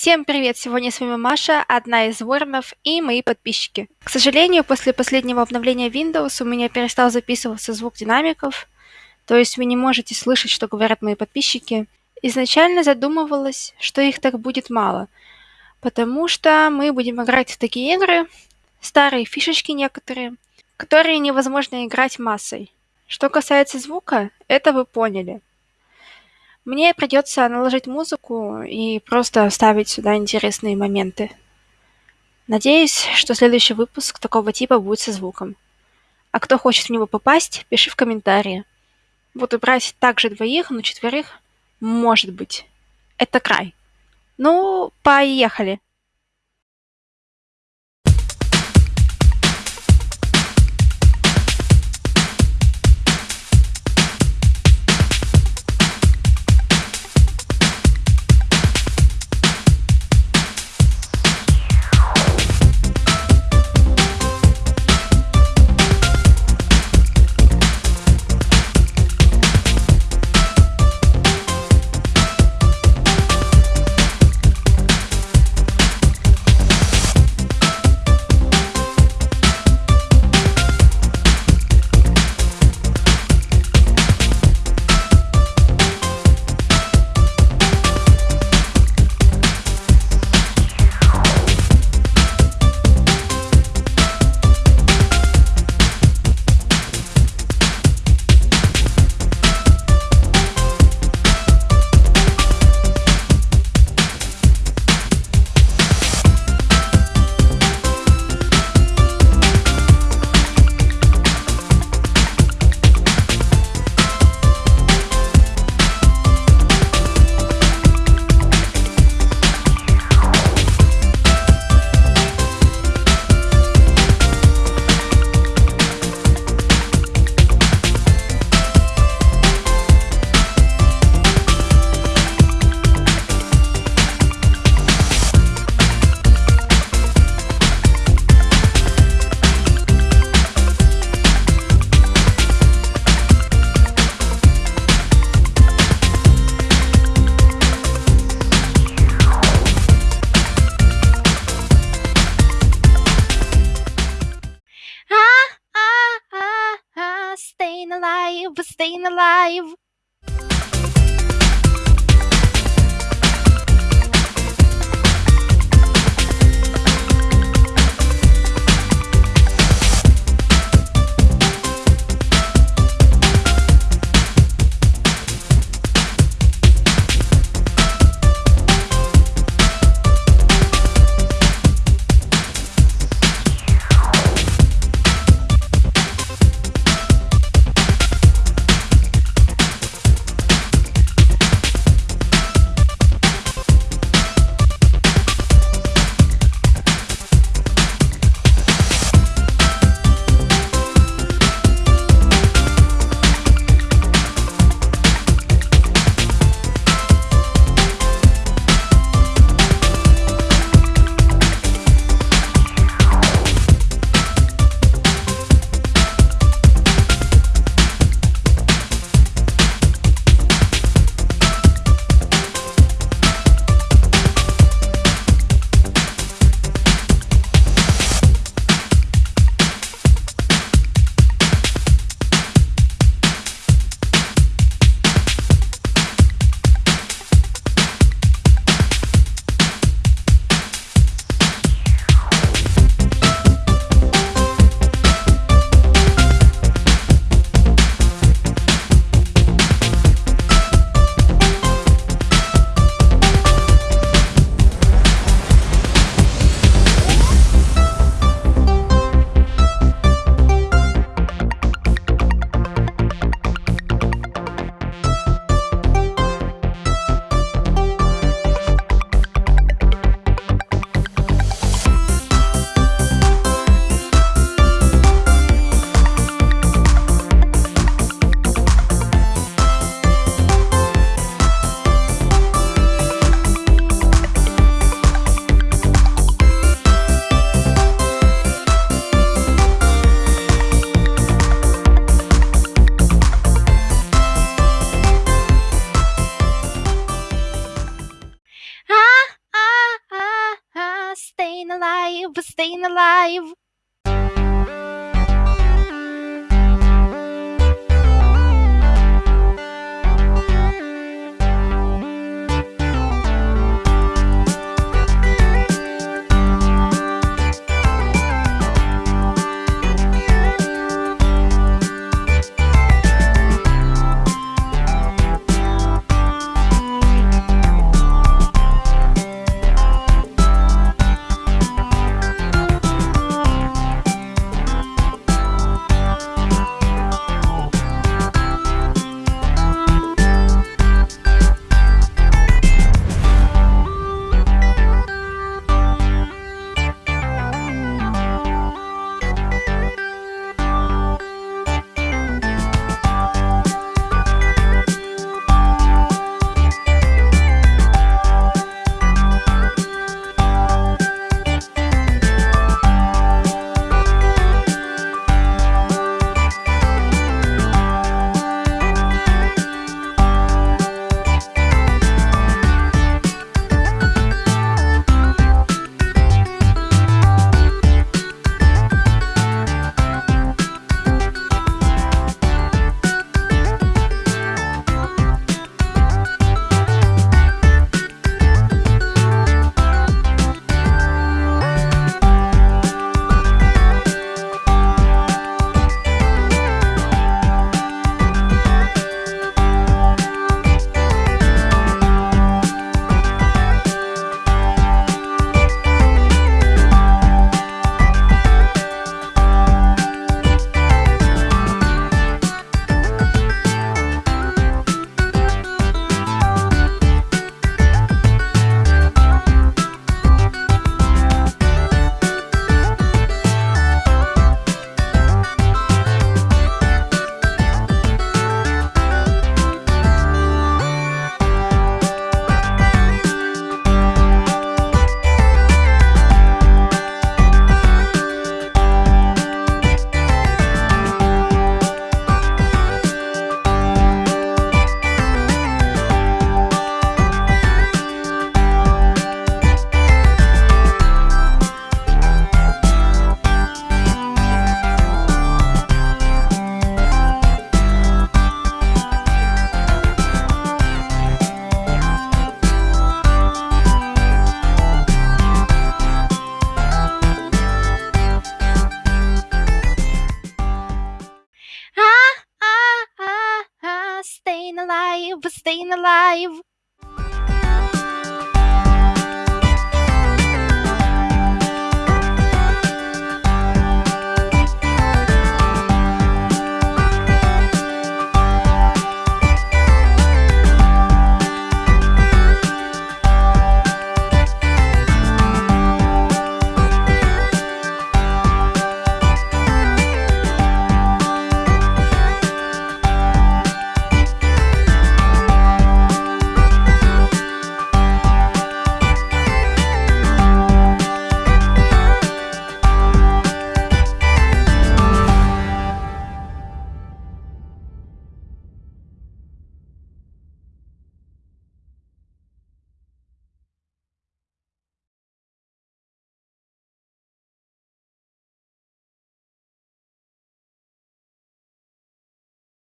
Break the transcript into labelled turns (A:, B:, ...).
A: Всем привет! Сегодня с вами Маша, одна из воронов и мои подписчики. К сожалению, после последнего обновления Windows у меня перестал записываться звук динамиков, то есть вы не можете слышать, что говорят мои подписчики. Изначально задумывалась, что их так будет мало, потому что мы будем играть в такие игры, старые фишечки некоторые, которые невозможно играть массой. Что касается звука, это вы поняли. Мне придется наложить музыку и просто вставить сюда интересные моменты. Надеюсь, что следующий выпуск такого типа будет со звуком. А кто хочет в него попасть, пиши в комментарии. Буду брать также двоих, но четверых может быть. Это край. Ну, поехали. Staying alive. Alive, staying alive. for staying alive.